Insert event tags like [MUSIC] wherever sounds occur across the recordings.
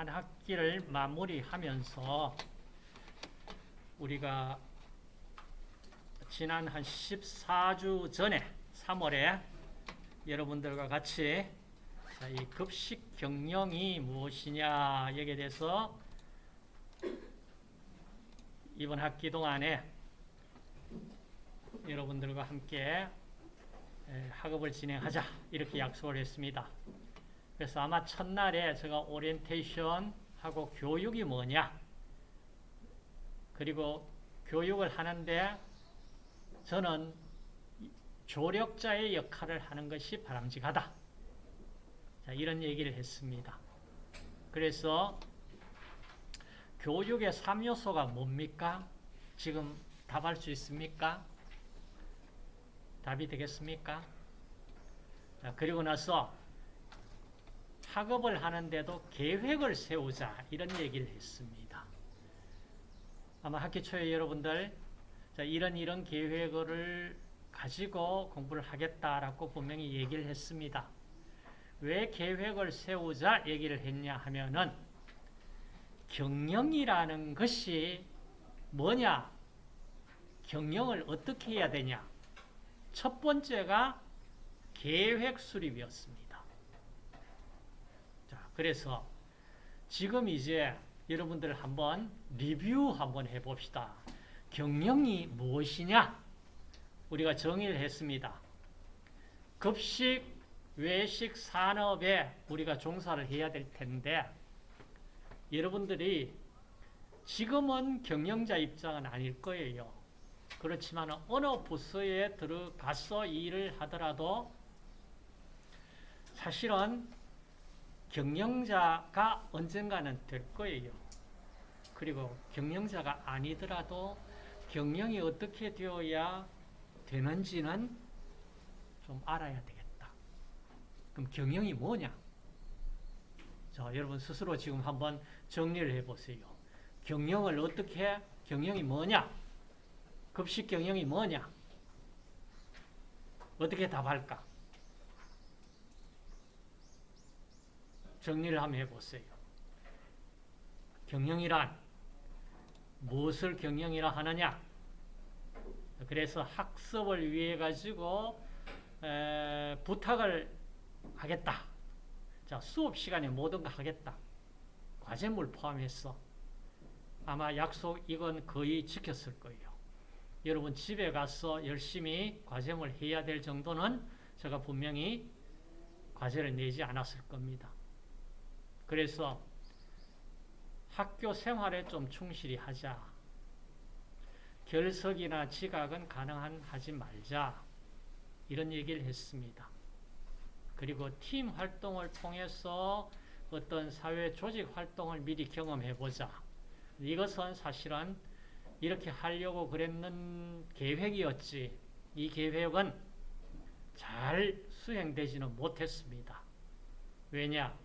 한 학기를 마무리하면서 우리가 지난 한 14주 전에 3월에 여러분들과 같이 자, 이 급식 경영이 무엇이냐 여기에 대해서 이번 학기 동안에 여러분들과 함께 에, 학업을 진행하자 이렇게 약속을 했습니다. 그래서 아마 첫날에 제가 오리엔테이션 하고 교육이 뭐냐 그리고 교육을 하는데 저는 조력자의 역할을 하는 것이 바람직하다. 자, 이런 얘기를 했습니다. 그래서 교육의 3요소가 뭡니까? 지금 답할 수 있습니까? 답이 되겠습니까? 자, 그리고 나서 학업을 하는데도 계획을 세우자 이런 얘기를 했습니다. 아마 학기 초에 여러분들 자, 이런 이런 계획을 가지고 공부를 하겠다라고 분명히 얘기를 했습니다. 왜 계획을 세우자 얘기를 했냐 하면은 경영이라는 것이 뭐냐? 경영을 어떻게 해야 되냐? 첫 번째가 계획 수립이었습니다. 자, 그래서 지금 이제 여러분들 한번 리뷰 한번 해봅시다. 경영이 무엇이냐? 우리가 정의를 했습니다. 급식, 외식 산업에 우리가 종사를 해야 될 텐데 여러분들이 지금은 경영자 입장은 아닐 거예요. 그렇지만 어느 부서에 들어가서 일을 하더라도 사실은 경영자가 언젠가는 될 거예요. 그리고 경영자가 아니더라도 경영이 어떻게 되어야 되는지는 좀 알아야 되겠다. 그럼 경영이 뭐냐? 자, 여러분 스스로 지금 한번 정리를 해보세요. 경영을 어떻게, 경영이 뭐냐? 급식 경영이 뭐냐? 어떻게 답할까? 정리를 한번 해보세요. 경영이란 무엇을 경영이라 하느냐? 그래서 학습을 위해 가지고 에, 부탁을 하겠다. 자, 수업 시간에 모든 거 하겠다. 과제물 포함해서 아마 약속 이건 거의 지켰을 거예요. 여러분 집에 가서 열심히 과제물 해야 될 정도는 제가 분명히 과제를 내지 않았을 겁니다. 그래서 학교 생활에 좀 충실히 하자. 결석이나 지각은 가능한 하지 말자. 이런 얘기를 했습니다. 그리고 팀 활동을 통해서 어떤 사회 조직 활동을 미리 경험해 보자. 이것은 사실은 이렇게 하려고 그랬는 계획이었지. 이 계획은 잘 수행되지는 못했습니다. 왜냐?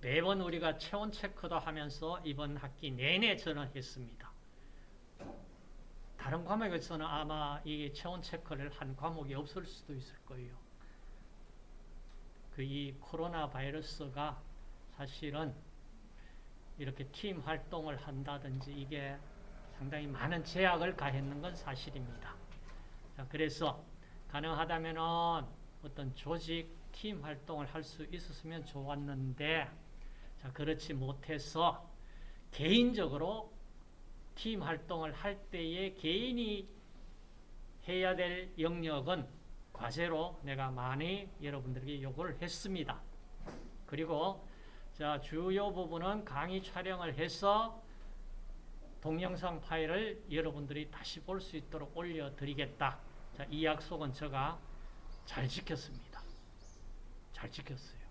매번 우리가 체온 체크도 하면서 이번 학기 내내 저는 했습니다. 다른 과목에서는 아마 이 체온 체크를 한 과목이 없을 수도 있을 거예요. 그 이 코로나 바이러스가 사실은 이렇게 팀 활동을 한다든지 이게 상당히 많은 제약을 가했는 건 사실입니다. 자, 그래서 가능하다면 어떤 조직, 팀 활동을 할 수 있었으면 좋았는데 자, 그렇지 못해서 개인적으로 팀 활동을 할 때에 개인이 해야 될 영역은 과제로 내가 많이 여러분들에게 요구를 했습니다. 그리고 자, 주요 부분은 강의 촬영을 해서 동영상 파일을 여러분들이 다시 볼 수 있도록 올려드리겠다. 자, 이 약속은 제가 잘 지켰습니다. 잘 지켰어요.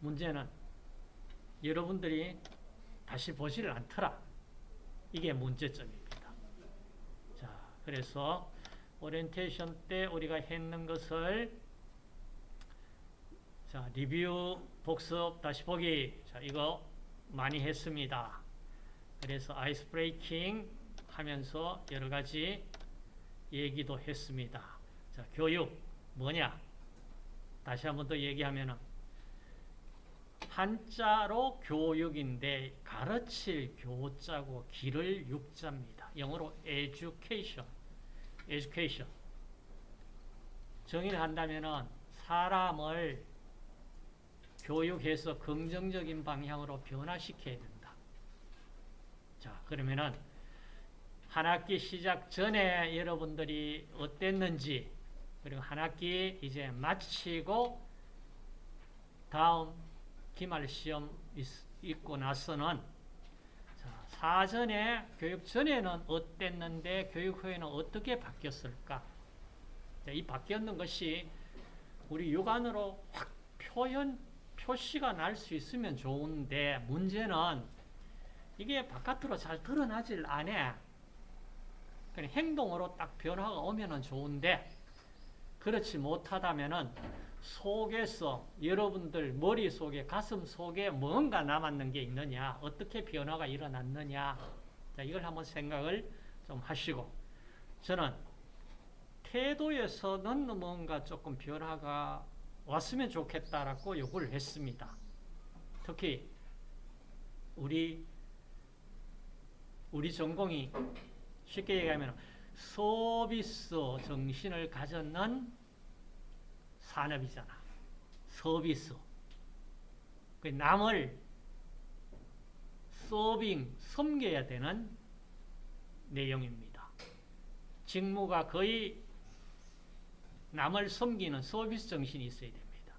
문제는 여러분들이 다시 보지를 않더라. 이게 문제점입니다. 자, 그래서 오리엔테이션 때 우리가 했는 것을 자, 리뷰, 복습, 다시 보기. 자, 이거 많이 했습니다. 그래서 ice breaking 하면서 여러 가지 얘기도 했습니다. 자, 교육 뭐냐? 다시 한 번 더 얘기하면은 한자로 교육인데 가르칠 교자고 기를 육자입니다. 영어로 education. education. 정의를 한다면은 사람을 교육해서 긍정적인 방향으로 변화시켜야 된다. 자, 그러면은 한 학기 시작 전에 여러분들이 어땠는지 그리고 한 학기 이제 마치고 다음 기말 시험 있고 나서는 자, 사전에 교육 전에는 어땠는데 교육 후에는 어떻게 바뀌었을까? 자, 이 바뀌었는 것이 우리 육안으로 확 표현 표시가 날 수 있으면 좋은데 문제는 이게 바깥으로 잘 드러나질 않아. 그냥 행동으로 딱 변화가 오면은 좋은데 그렇지 못하다면은 속에서 여러분들 머릿속에 가슴 속에 뭔가 남았는 게 있느냐 어떻게 변화가 일어났느냐 자, 이걸 한번 생각을 좀 하시고 저는 태도에서는 뭔가 조금 변화가 왔으면 좋겠다라고 요구를 했습니다. 특히 우리 우리 전공이 쉽게 얘기하면 서비스 정신을 가졌는 산업이잖아. 서비스. 그 남을 서빙, 섬겨야 되는 내용입니다. 직무가 거의 남을 섬기는 서비스 정신이 있어야 됩니다.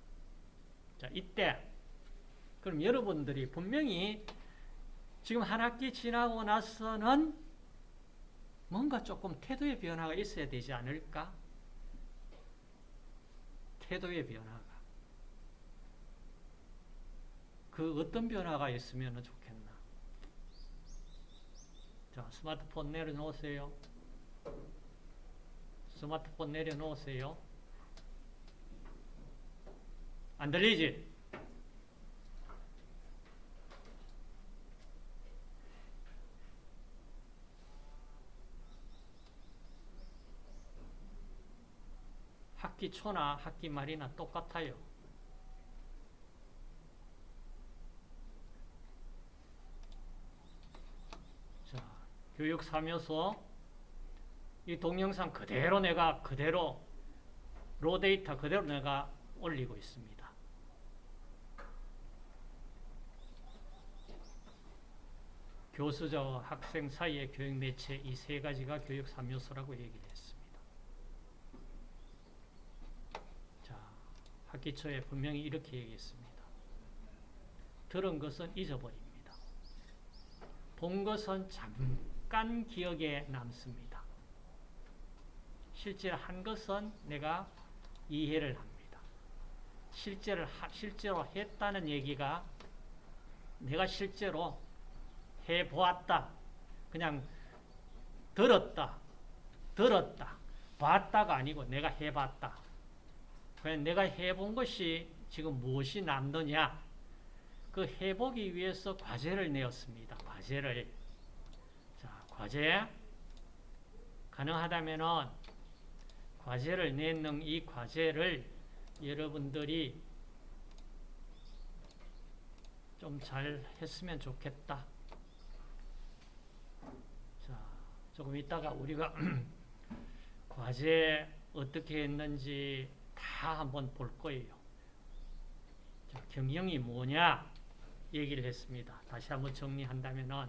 자, 이때 그럼 여러분들이 분명히 지금 한 학기 지나고 나서는 뭔가 조금 태도의 변화가 있어야 되지 않을까? 태도의 변화가. 그 어떤 변화가 있으면 좋겠나? 자, 스마트폰 내려놓으세요. 스마트폰 내려놓으세요. 안 들리지? 학기 초나 학기 말이나 똑같아요. 자, 교육 3요소 이 동영상 그대로 내가 그대로 로 데이터 그대로 내가 올리고 있습니다. 교수자와 학생 사이의 교육 매체 이 세 가지가 교육 3요소라고 얘기를 했습니다. 자, 학 기 초에 분명히 이렇게 얘기했습니다. 들은 것은 잊어버립니다. 본 것은 잠깐 기억에 남습니다. 실제로 한 것은 내가 이해를 합니다. 실제로, 실제로 했다는 얘기가 내가 실제로 해보았다. 그냥 들었다. 들었다. 봤다가 아니고 내가 해봤다. 그냥 내가 해본 것이 지금 무엇이 남느냐. 그 해보기 위해서 과제를 내었습니다. 과제를. 자, 과제. 가능하다면은 과제를 내는 이 과제를 여러분들이 좀 잘 했으면 좋겠다. 자, 조금 이따가 우리가 [CLEARS THROAT] 과제 어떻게 했는지 다 한번 볼 거예요. 자, 경영이 뭐냐 얘기를 했습니다. 다시 한번 정리한다면은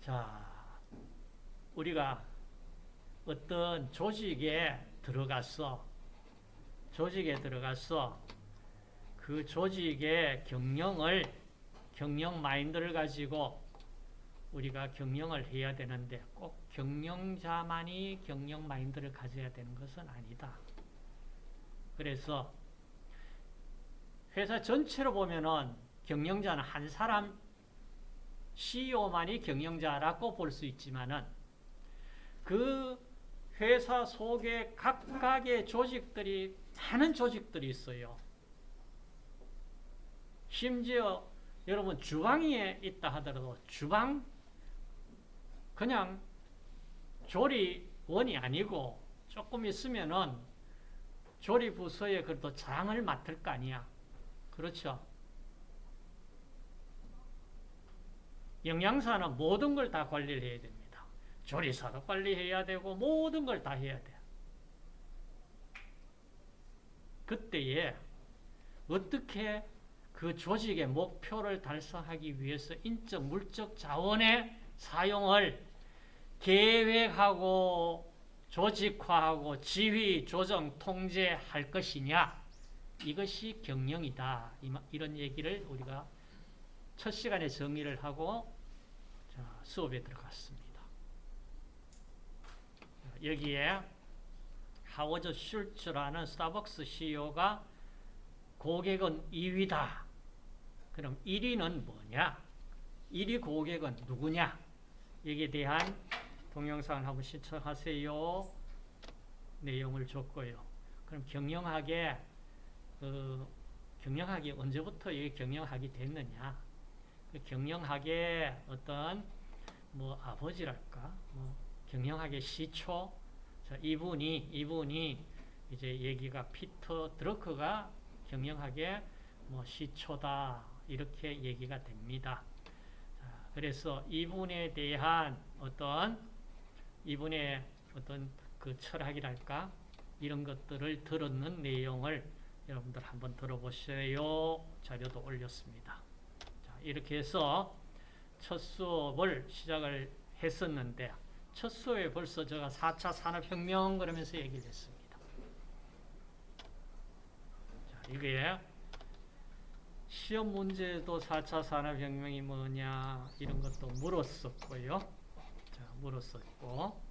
자, 우리가 어떤 조직에 들어가서 조직에 들어가서 그 조직의 경영을 경영 마인드를 가지고 우리가 경영을 해야 되는데 꼭 경영자만이 경영 마인드를 가져야 되는 것은 아니다. 그래서 회사 전체로 보면은 경영자는 한 사람 CEO만이 경영자라고 볼 수 있지만은 그 회사 속에 각각의 조직들이 많은 조직들이 있어요. 심지어 여러분 주방에 있다 하더라도 주방 그냥 조리원이 아니고 조금 있으면은 조리 부서에 그래도 장을 맡을 거 아니야. 그렇죠. 영양사는 모든 걸 다 관리를 해야 됩니다. 조리사도 관리해야 되고 모든 걸 다 해야 돼요. 그때에 어떻게 그 조직의 목표를 달성하기 위해서 인적, 물적 자원의 사용을 계획하고 조직화하고 지휘, 조정, 통제할 것이냐 이것이 경영이다. 이런 얘기를 우리가 첫 시간에 정리를 하고 자, 수업에 들어갔습니다. 여기에 하워드 슐츠라는 스타벅스 CEO가 고객은 2위다. 그럼 1위는 뭐냐? 1위 고객은 누구냐? 여기에 대한 동영상을 한번 시청하세요. 내용을 줬고요. 그럼 경영학에 그 경영학이 언제부터 이 경영학이 됐느냐? 그 경영학의 어떤 뭐 아버지랄까? 뭐 경영학의 시초. 자, 이분이 이분이 이제 얘기가 피터 드러크가 경영학의 뭐 시초다 이렇게 얘기가 됩니다. 자, 그래서 이분에 대한 어떤 이분의 어떤 그 철학이랄까 이런 것들을 들었는 내용을 여러분들 한번 들어보세요. 자료도 올렸습니다. 자, 이렇게 해서 첫 수업을 시작을 했었는데 첫 수업에 벌써 제가 4차 산업혁명 그러면서 얘기를 했습니다. 자, 이게 시험 문제도 4차 산업혁명이 뭐냐 이런 것도 물었었고요. 자, 물었었고